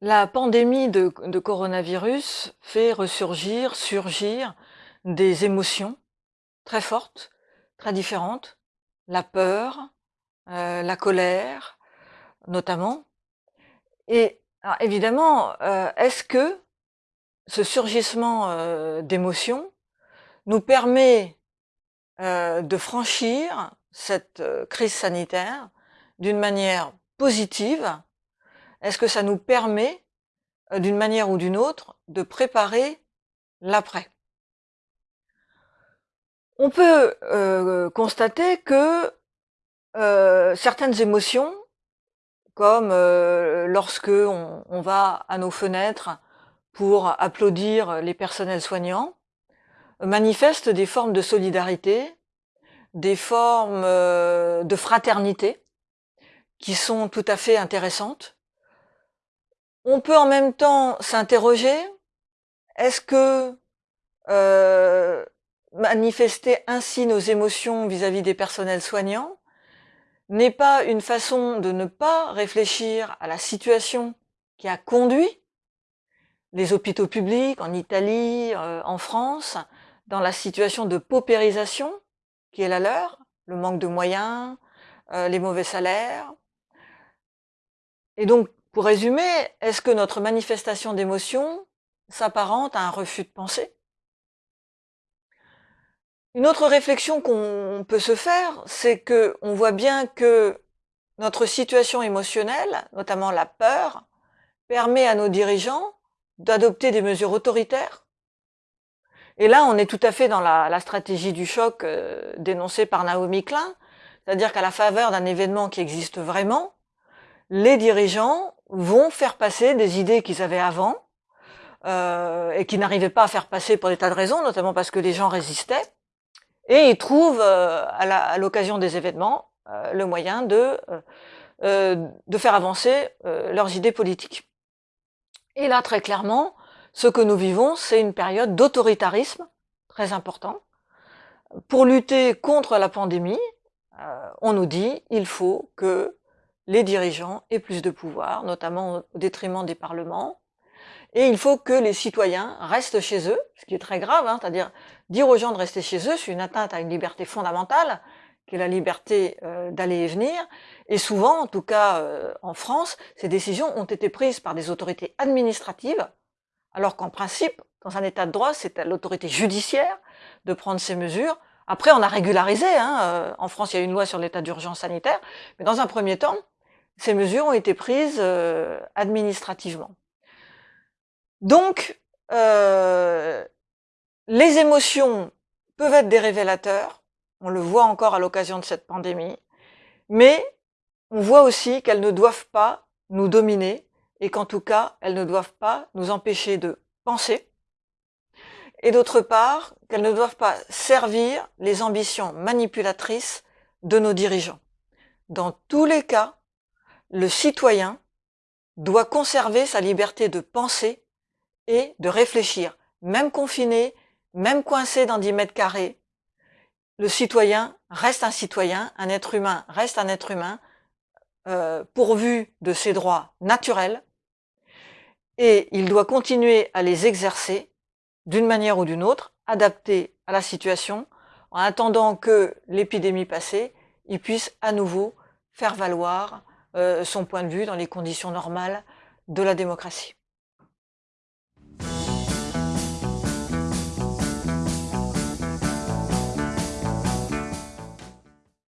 La pandémie de, coronavirus fait ressurgir, surgir des émotions très fortes, très différentes. La peur, euh, la colère, notamment. Et évidemment, euh, est-ce que ce surgissement euh, d'émotions nous permet de franchir cette crise sanitaire d'une manière positive Est-ce que ça nous permet, euh, d'une manière ou d'une autre, de préparer l'après? On peut euh, constater que euh, certaines émotions, comme lorsque on, va à nos fenêtres pour applaudir les personnels soignants, manifestent des formes de solidarité, des formes de fraternité qui sont tout à fait intéressantes. On peut en même temps s'interroger, est-ce que euh, manifester ainsi nos émotions vis-à-vis des personnels soignants n'est pas une façon de ne pas réfléchir à la situation qui a conduit les hôpitaux publics en Italie, euh, en France, dans la situation de paupérisation qui est la leur, le manque de moyens, euh, les mauvais salaires. Et donc, pour résumer, est-ce que notre manifestation d'émotion s'apparente à un refus de pensée? Une autre réflexion qu'on peut se faire, c'est que on voit bien que notre situation émotionnelle, notamment la peur, permet à nos dirigeants d'adopter des mesures autoritaires. Et là, on est tout à fait dans la, la stratégie du choc euh, dénoncée par Naomi Klein, c'est-à-dire qu'à la faveur d'un événement qui existe vraiment, les dirigeants vont faire passer des idées qu'ils avaient avant euh, et qui n'arrivaient pas à faire passer pour des tas de raisons, notamment parce que les gens résistaient, et ils trouvent euh, à l'occasion des événements euh, le moyen de, euh, de faire avancer leurs idées politiques. Et là, très clairement, ce que nous vivons, c'est une période d'autoritarisme très important. Pour lutter contre la pandémie, on nous dit il faut que les dirigeants aient plus de pouvoir, notamment au détriment des parlements, et il faut que les citoyens restent chez eux, ce qui est très grave, hein, c'est-à-dire dire aux gens de rester chez eux, c'est une atteinte à une liberté fondamentale, qui est la liberté euh, d'aller et venir. Et souvent, en tout cas euh, en France, ces décisions ont été prises par des autorités administratives, alors qu'en principe, dans un état de droit, c'est à l'autorité judiciaire de prendre ces mesures. Après, on a régularisé. Hein, euh, en France, il y a une loi sur l'état d'urgence sanitaire, mais dans un premier temps, ces mesures ont été prises euh, administrativement. Donc, euh, les émotions peuvent être des révélateurs, on le voit encore à l'occasion de cette pandémie, mais on voit aussi qu'elles ne doivent pas nous dominer et qu'en tout cas, elles ne doivent pas nous empêcher de penser, et d'autre part, qu'elles ne doivent pas servir les ambitions manipulatrices de nos dirigeants. Dans tous les cas, le citoyen doit conserver sa liberté de penser et de réfléchir, même confiné, même coincé dans 10 mètres carrés. Le citoyen reste un citoyen, un être humain reste un être humain, euh, pourvu de ses droits naturels, et il doit continuer à les exercer d'une manière ou d'une autre, adaptée à la situation, en attendant que l'épidémie passée, il puisse à nouveau faire valoir son point de vue dans les conditions normales de la démocratie.